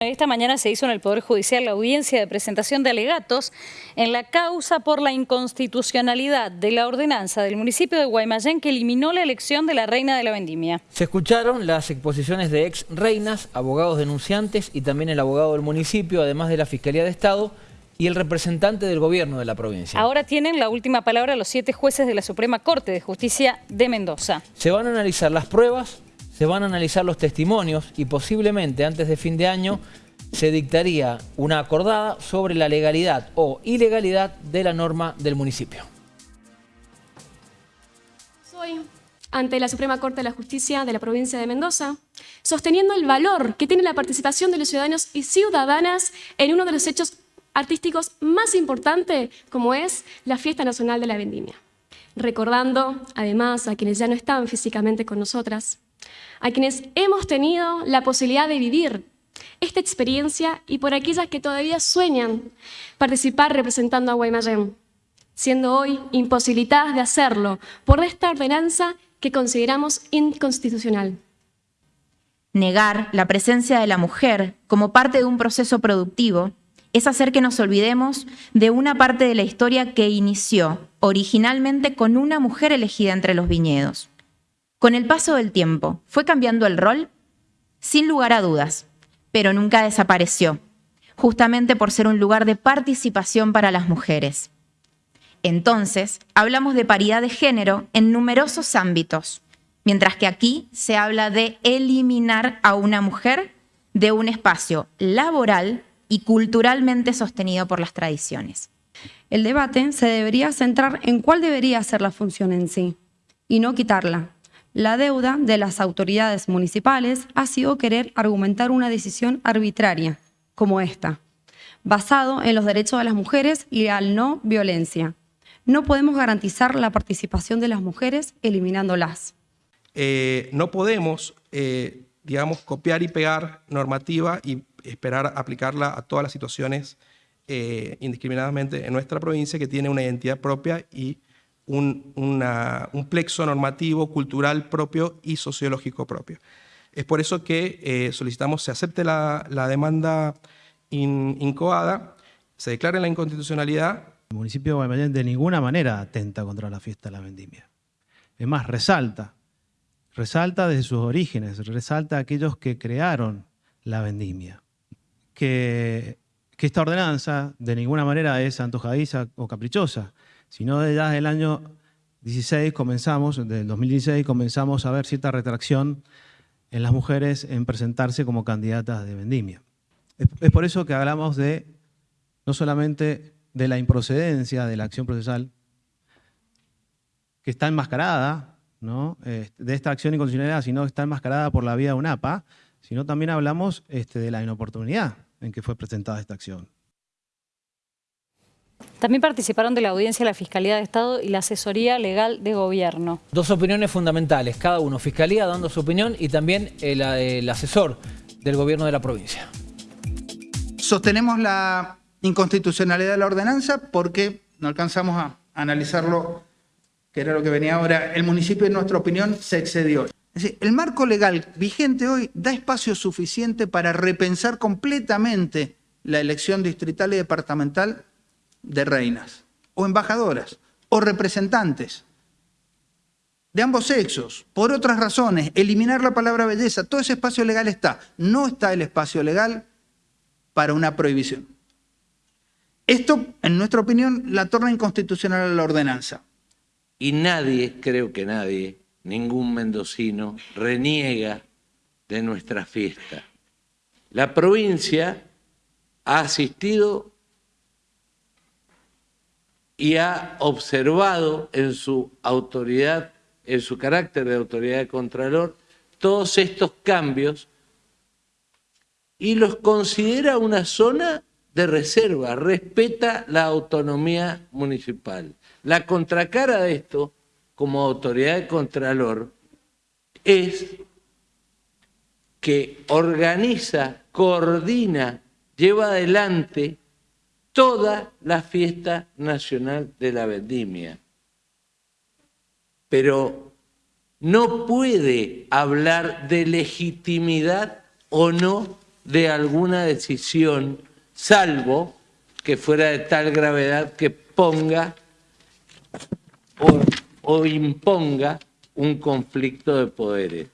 Esta mañana se hizo en el Poder Judicial la audiencia de presentación de alegatos en la causa por la inconstitucionalidad de la ordenanza del municipio de Guaymallén que eliminó la elección de la reina de la vendimia. Se escucharon las exposiciones de ex reinas, abogados denunciantes y también el abogado del municipio, además de la Fiscalía de Estado y el representante del gobierno de la provincia. Ahora tienen la última palabra los siete jueces de la Suprema Corte de Justicia de Mendoza. Se van a analizar las pruebas, se van a analizar los testimonios y posiblemente antes de fin de año se dictaría una acordada sobre la legalidad o ilegalidad de la norma del municipio. Soy ante la Suprema Corte de la Justicia de la provincia de Mendoza, sosteniendo el valor que tiene la participación de los ciudadanos y ciudadanas en uno de los hechos artísticos más importantes como es la Fiesta Nacional de la Vendimia. Recordando, además, a quienes ya no están físicamente con nosotras, a quienes hemos tenido la posibilidad de vivir esta experiencia y por aquellas que todavía sueñan participar representando a Guaymallén, siendo hoy imposibilitadas de hacerlo por esta ordenanza que consideramos inconstitucional. Negar la presencia de la mujer como parte de un proceso productivo es hacer que nos olvidemos de una parte de la historia que inició originalmente con una mujer elegida entre los viñedos. Con el paso del tiempo, ¿fue cambiando el rol? Sin lugar a dudas, pero nunca desapareció, justamente por ser un lugar de participación para las mujeres. Entonces, hablamos de paridad de género en numerosos ámbitos, mientras que aquí se habla de eliminar a una mujer de un espacio laboral y culturalmente sostenido por las tradiciones. El debate se debería centrar en cuál debería ser la función en sí, y no quitarla, la deuda de las autoridades municipales ha sido querer argumentar una decisión arbitraria, como esta, basado en los derechos de las mujeres y al no violencia. No podemos garantizar la participación de las mujeres eliminándolas. Eh, no podemos, eh, digamos, copiar y pegar normativa y esperar aplicarla a todas las situaciones eh, indiscriminadamente en nuestra provincia que tiene una identidad propia y un, plexo normativo, cultural propio y sociológico propio. Es por eso que eh, solicitamos se acepte la, demanda incoada, se declare la inconstitucionalidad. El municipio de Guaymallén de ninguna manera atenta contra la fiesta de la vendimia. Es más, resalta, resalta desde sus orígenes, resalta a aquellos que crearon la vendimia. Que, que esta ordenanza de ninguna manera es antojadiza o caprichosa, sino desde el año 16 comenzamos, del 2016 comenzamos a ver cierta retracción en las mujeres en presentarse como candidatas de vendimia. Es, por eso que hablamos de no solamente de la improcedencia de la acción procesal, que está enmascarada, ¿no? De esta acción inconstitucionalidad, sino que está enmascarada por la vía de UNAPA, sino también hablamos este, de la inoportunidad en que fue presentada esta acción. También participaron de la audiencia la Fiscalía de Estado y la Asesoría Legal de Gobierno. Dos opiniones fundamentales, cada uno. Fiscalía dando su opinión y también el, asesor del Gobierno de la provincia. Sostenemos la inconstitucionalidad de la ordenanza porque no alcanzamos a analizarlo, que era lo que venía ahora. El municipio, en nuestra opinión, se excedió. Es decir, el marco legal vigente hoy da espacio suficiente para repensar completamente la elección distrital y departamental de reinas, o embajadoras, o representantes de ambos sexos, por otras razones, eliminar la palabra belleza, todo ese espacio legal está. No está el espacio legal para una prohibición. Esto, en nuestra opinión, la torna inconstitucional a la ordenanza. Y nadie, creo que nadie, ningún mendocino, reniega de nuestra fiesta. La provincia ha asistido y ha observado en su autoridad, en su carácter de autoridad de Contralor, todos estos cambios y los considera una zona de reserva, respeta la autonomía municipal. La contracara de esto, como autoridad de Contralor, es que organiza, coordina, lleva adelante toda la fiesta nacional de la vendimia. Pero no puede hablar de legitimidad o no de alguna decisión, salvo que fuera de tal gravedad que ponga o, o imponga un conflicto de poderes.